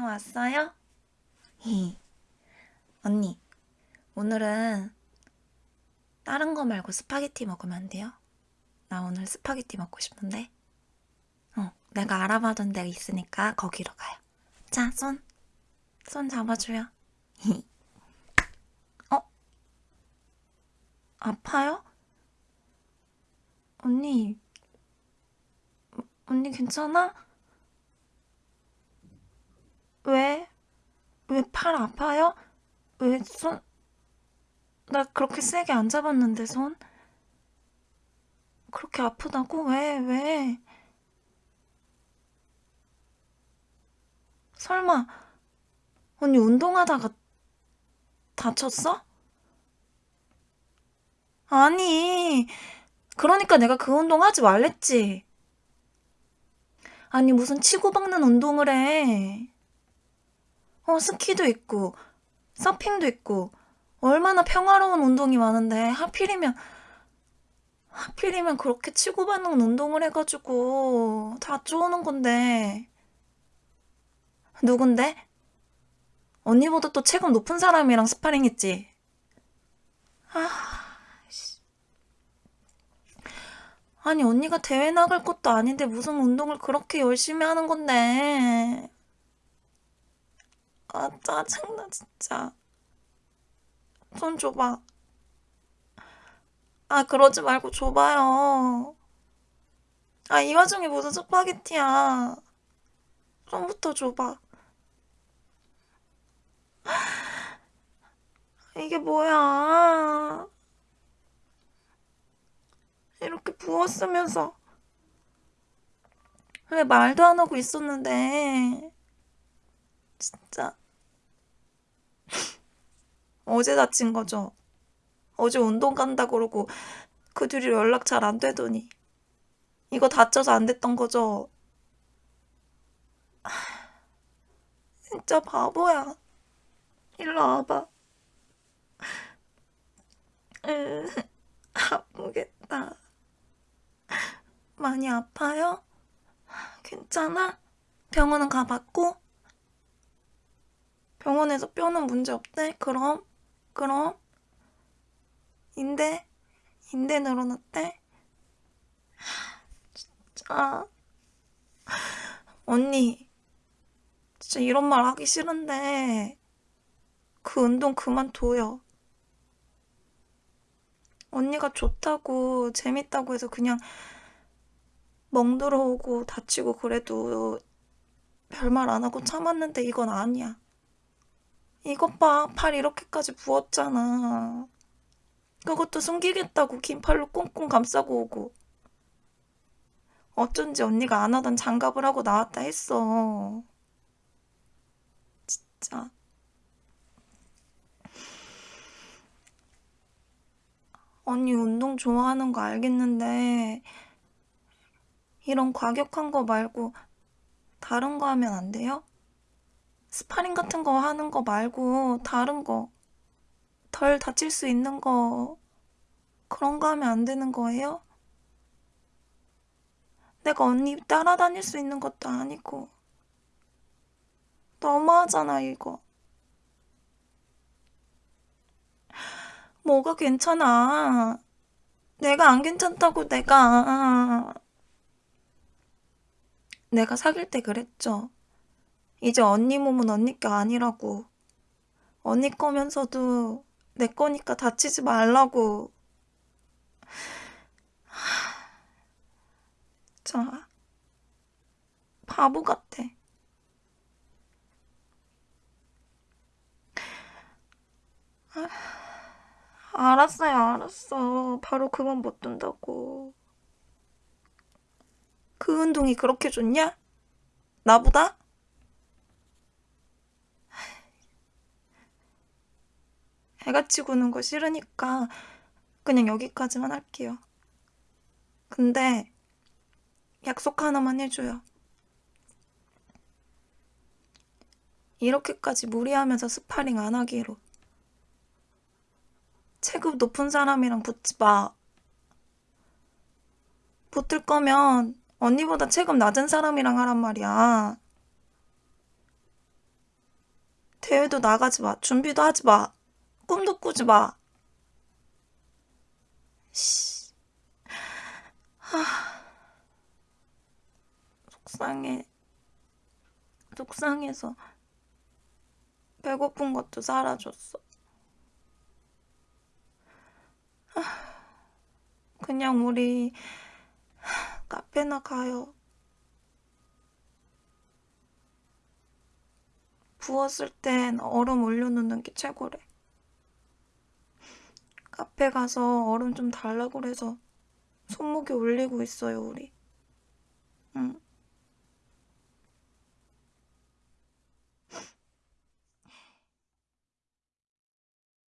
어, 왔어요? 히. 언니, 오늘은 다른 거 말고 스파게티 먹으면 안 돼요? 나 오늘 스파게티 먹고 싶은데. 어, 내가 알아봐둔 데가 있으니까 거기로 가요. 자, 손. 손 잡아줘요. 히. 어? 아파요? 언니, 언니 괜찮아? 왜? 왜 팔 아파요? 왜 손? 나 그렇게 세게 안 잡았는데 손? 그렇게 아프다고? 왜? 왜? 설마 언니 운동하다가 다쳤어? 아니, 그러니까 내가 그 운동 하지 말랬지. 아니, 무슨 치고박는 운동을 해. 어, 스키도 있고, 서핑도 있고, 얼마나 평화로운 운동이 많은데, 하필이면, 하필이면 그렇게 치고받는 운동을 해가지고, 다 쪼는 건데. 누군데? 언니보다 또 체급 높은 사람이랑 스파링 했지? 아, 씨. 아니, 언니가 대회 나갈 것도 아닌데 무슨 운동을 그렇게 열심히 하는 건데. 아, 짜증나, 진짜. 손 줘봐. 아, 그러지 말고 줘봐요. 아, 이 와중에 무슨 스파게티야. 손부터 줘봐. 이게 뭐야. 이렇게 부었으면서. 왜 말도 안 하고 있었는데. 진짜. 어제 다친 거죠. 어제 운동 간다 그러고 그 뒤로 연락 잘 안 되더니. 이거 다쳐서 안 됐던 거죠. 진짜 바보야. 일로 와봐. 으, 아프겠다. 많이 아파요? 괜찮아? 병원은 가봤고? 병원에서 뼈는 문제 없대? 그럼? 그럼? 인대? 인대 늘어났대? 진짜. 언니, 진짜 이런 말 하기 싫은데, 그 운동 그만둬요. 언니가 좋다고, 재밌다고 해서 그냥 멍 들어오고 다치고 그래도 별말 안 하고 참았는데 이건 아니야. 이것 봐, 팔 이렇게까지 부었잖아. 그것도 숨기겠다고 긴 팔로 꽁꽁 감싸고 오고. 어쩐지 언니가 안 하던 장갑을 하고 나왔다 했어. 진짜. 언니 운동 좋아하는 거 알겠는데, 이런 과격한 거 말고 다른 거 하면 안 돼요? 스파링 같은 거 하는 거 말고 다른 거, 덜 다칠 수 있는 거, 그런 거 하면 안 되는 거예요? 내가 언니 따라다닐 수 있는 것도 아니고. 너무하잖아, 이거. 뭐가 괜찮아. 내가 안 괜찮다고 내가. 내가 사귈 때 그랬죠. 이제 언니 몸은 언니 게 아니라고. 언니 거면서도 내 거니까 다치지 말라고. 자, 바보 같아. 알았어요, 알았어. 바로 그만 못 둔다고. 그 운동이 그렇게 좋냐? 나보다? 애같이 구는 거 싫으니까 그냥 여기까지만 할게요. 근데 약속 하나만 해줘요. 이렇게까지 무리하면서 스파링 안 하기로. 체급 높은 사람이랑 붙지 마. 붙을 거면 언니보다 체급 낮은 사람이랑 하란 말이야. 대회도 나가지 마. 준비도 하지 마. 꿈도 꾸지 마. 씨. 하. 속상해. 속상해서 배고픈 것도 사라졌어. 하. 그냥 우리 카페나 가요. 부었을 땐 얼음 올려놓는 게 최고래. 카페 가서 얼음 좀 달라고 그래서 손목에 올리고 있어요, 우리. 응.